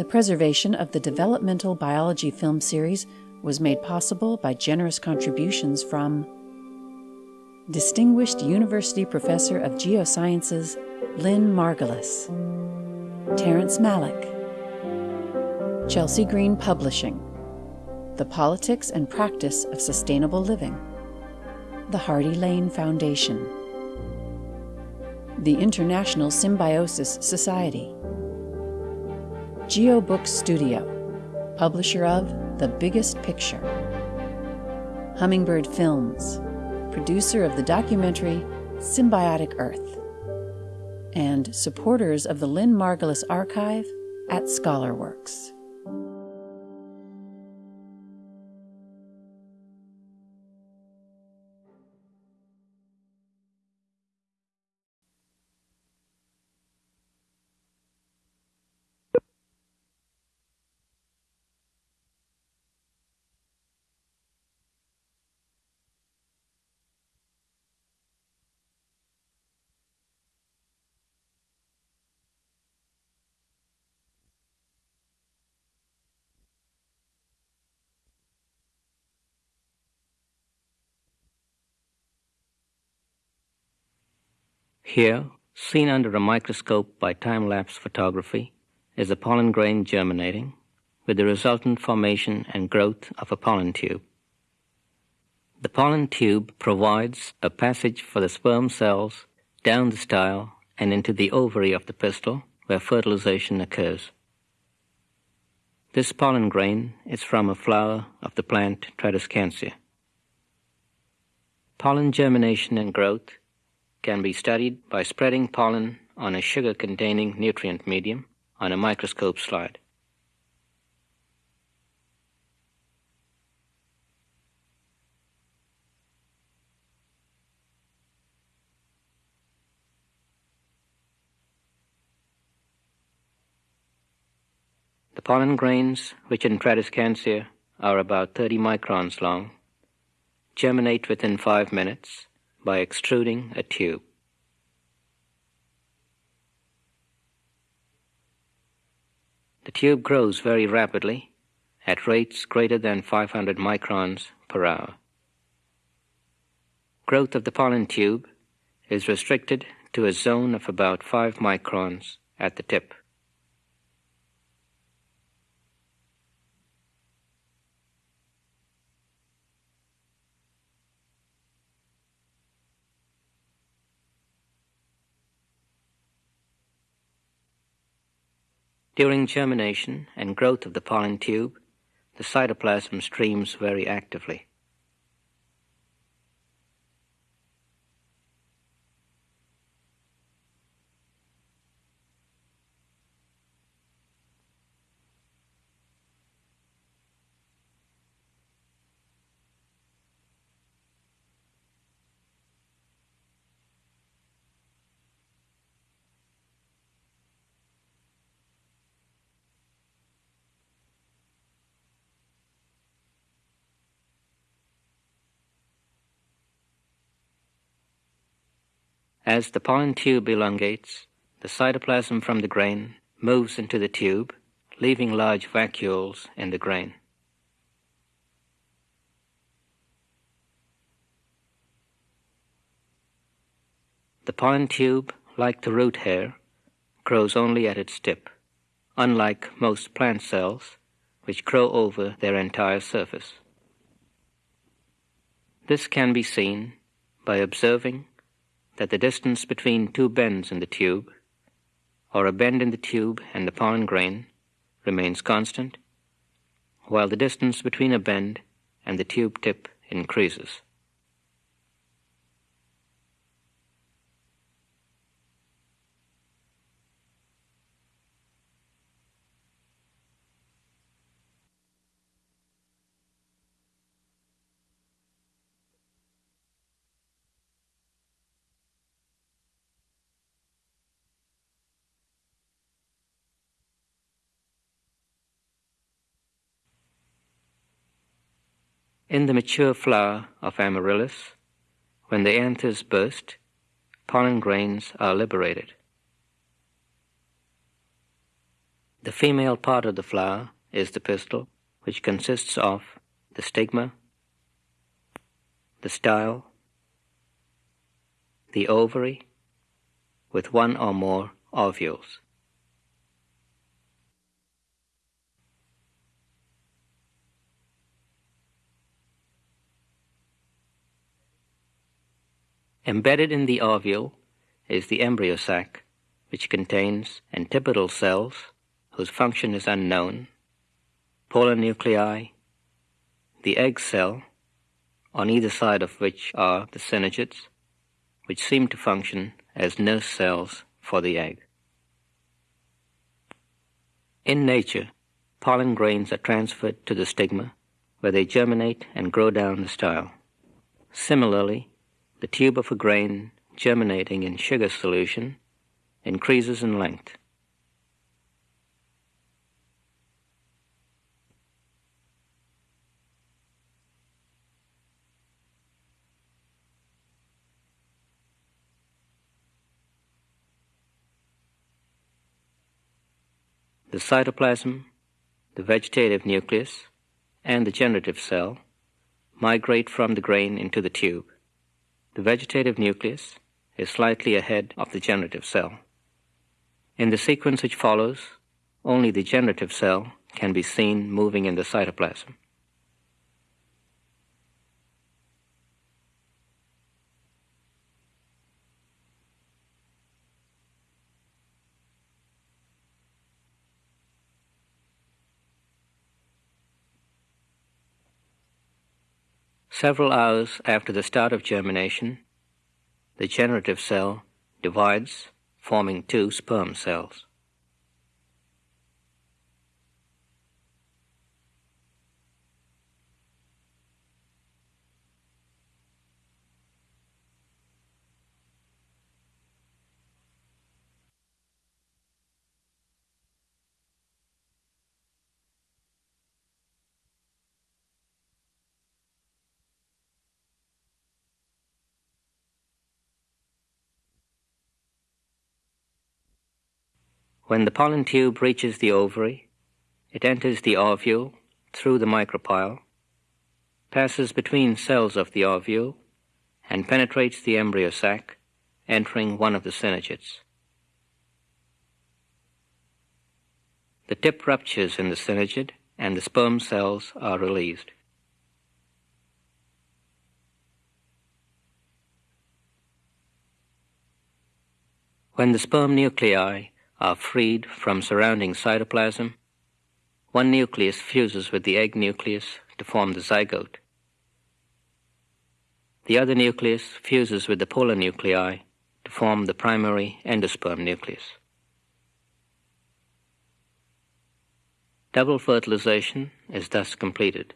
The preservation of the developmental biology film series was made possible by generous contributions from Distinguished University Professor of Geosciences Lynn Margulis, Terrence Malick, Chelsea Green Publishing, The Politics and Practice of Sustainable Living, the Hardy Lane Foundation, the International Symbiosis Society, GeoBook Studio, publisher of The Biggest Picture, Hummingbird Films, producer of the documentary Symbiotic Earth, and supporters of the Lynn Margulis Archive at ScholarWorks. Here, seen under a microscope by time-lapse photography, is a pollen grain germinating with the resultant formation and growth of a pollen tube. The pollen tube provides a passage for the sperm cells down the style and into the ovary of the pistil where fertilization occurs. This pollen grain is from a flower of the plant Tradescantia. Pollen germination and growth can be studied by spreading pollen on a sugar-containing nutrient medium on a microscope slide. The pollen grains, which in Tradescantia are about 30 microns long, germinate within five minutes by extruding a tube. The tube grows very rapidly at rates greater than 500 microns per hour. Growth of the pollen tube is restricted to a zone of about 5 microns at the tip. During germination and growth of the pollen tube, the cytoplasm streams very actively. As the pollen tube elongates, the cytoplasm from the grain moves into the tube, leaving large vacuoles in the grain. The pollen tube, like the root hair, grows only at its tip, unlike most plant cells, which grow over their entire surface. This can be seen by observing that the distance between two bends in the tube, or a bend in the tube and the pollen grain, remains constant, while the distance between a bend and the tube tip increases. In the mature flower of Amaryllis, when the anthers burst, pollen grains are liberated. The female part of the flower is the pistil, which consists of the stigma, the style, the ovary, with one or more ovules. Embedded in the ovule is the embryo sac, which contains antipodal cells whose function is unknown, polar nuclei, the egg cell, on either side of which are the synergids, which seem to function as nurse cells for the egg. In nature, pollen grains are transferred to the stigma, where they germinate and grow down the style. Similarly, the tube of a grain germinating in sugar solution increases in length. The cytoplasm, the vegetative nucleus, and the generative cell migrate from the grain into the tube. The vegetative nucleus is slightly ahead of the generative cell. In the sequence which follows, only the generative cell can be seen moving in the cytoplasm. Several hours after the start of germination, the generative cell divides, forming two sperm cells. When the pollen tube reaches the ovary, it enters the ovule through the micropyle, passes between cells of the ovule, and penetrates the embryo sac, entering one of the synergids. The tip ruptures in the synergid and the sperm cells are released. When the sperm nuclei are freed from surrounding cytoplasm, one nucleus fuses with the egg nucleus to form the zygote. The other nucleus fuses with the polar nuclei to form the primary endosperm nucleus. Double fertilization is thus completed.